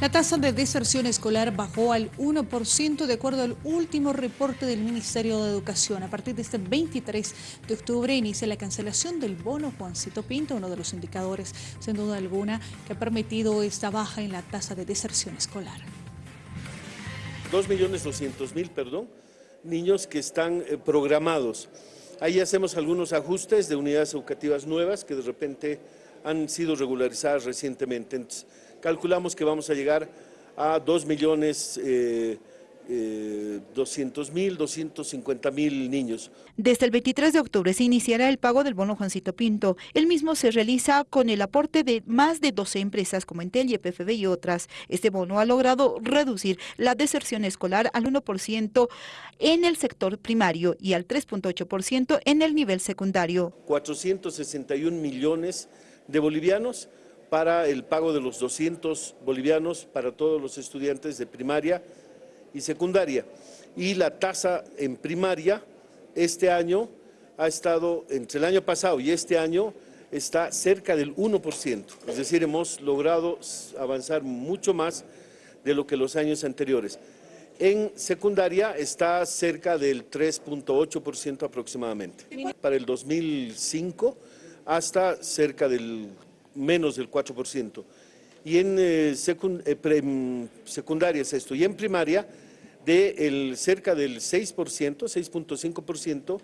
La tasa de deserción escolar bajó al 1% de acuerdo al último reporte del Ministerio de Educación. A partir de este 23 de octubre inicia la cancelación del bono Juancito Pinto, uno de los indicadores, sin duda alguna, que ha permitido esta baja en la tasa de deserción escolar. 2.200.000, perdón, niños que están eh, programados. Ahí hacemos algunos ajustes de unidades educativas nuevas que de repente han sido regularizadas recientemente. calculamos que vamos a llegar a 2 millones eh, 200 mil, 250 mil niños. Desde el 23 de octubre se iniciará el pago del bono Juancito Pinto. El mismo se realiza con el aporte de más de 12 empresas como Entel, YPFB y otras. Este bono ha logrado reducir la deserción escolar al 1% en el sector primario y al 3.8% en el nivel secundario. 461 millones de bolivianos para el pago de los 200 bolivianos para todos los estudiantes de primaria y secundaria. Y la tasa en primaria este año ha estado, entre el año pasado y este año, está cerca del 1%. Es decir, hemos logrado avanzar mucho más de lo que los años anteriores. En secundaria está cerca del 3.8% aproximadamente. Para el 2005 hasta cerca del menos del 4%. Y en eh, eh, secundaria es esto. Y en primaria de el, cerca del 6%, 6.5%,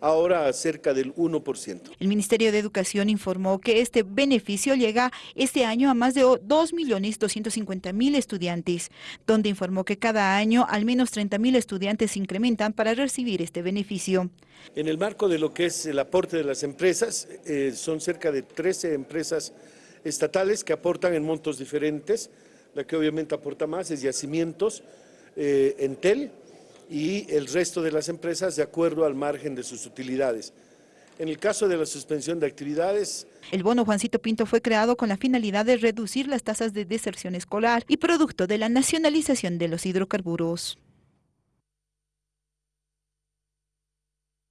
ahora cerca del 1%. El Ministerio de Educación informó que este beneficio llega este año a más de 2.250.000 estudiantes, donde informó que cada año al menos 30.000 estudiantes se incrementan para recibir este beneficio. En el marco de lo que es el aporte de las empresas, eh, son cerca de 13 empresas estatales que aportan en montos diferentes, la que obviamente aporta más es Yacimientos, eh, Entel y el resto de las empresas de acuerdo al margen de sus utilidades. En el caso de la suspensión de actividades... El bono Juancito Pinto fue creado con la finalidad de reducir las tasas de deserción escolar y producto de la nacionalización de los hidrocarburos.